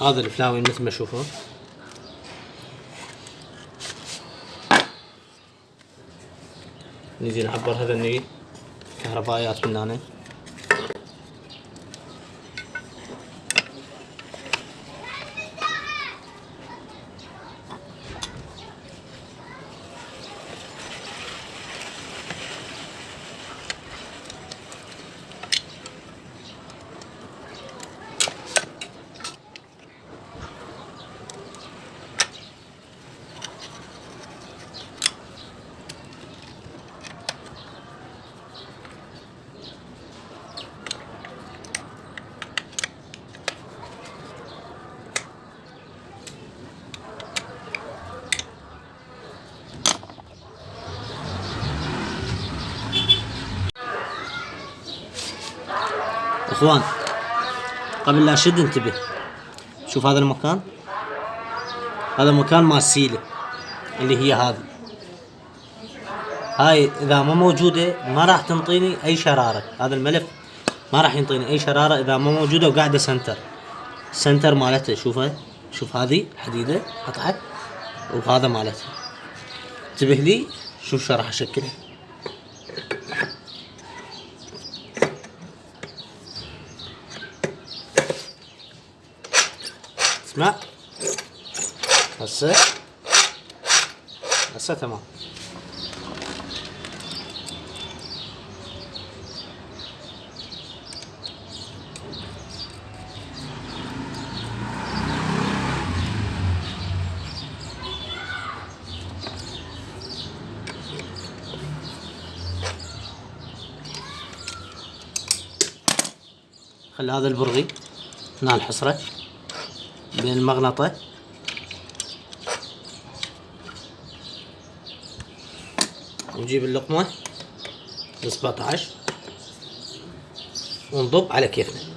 هذا الفلاوي مثل ما تشوفون نجي نعبر هذا النيل. كهربائيات من هنا. إخوان قبل لا اشد انتبه. شوف هذا المكان. هذا مكان مال السيلة اللي هي هذه. هاي إذا ما موجودة ما راح تنطيني أي شرارة. هذا الملف ما راح ينطيني أي شرارة إذا ما موجودة وقاعدة center. center مالتها شوفها شوف هذه حديدة قطعة. وهذا مالتها. انتبه لي شوف شو راح اشكلها اسمع هسه هسه تمام. خلي هذا البرغي هنا الحصرة بين المغنطة ونجيب اللقمة ال 17 ونضب على كيفنا.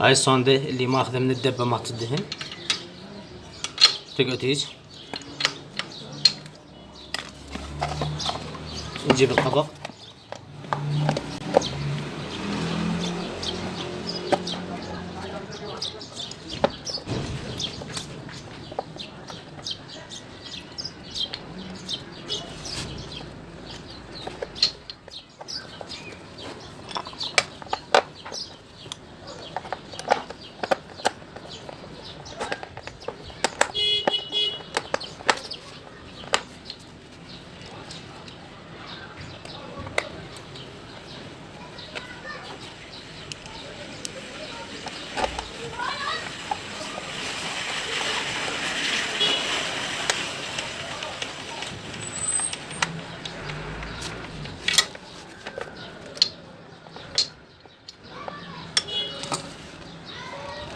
هاي الصوندة اللي ماخذة من الدبة مالت الدهن تقعد هيج نجيب القبض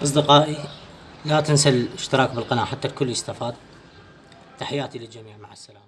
أصدقائي لا تنسى الاشتراك بالقناة حتى الكل يستفاد. تحياتي للجميع مع السلامة.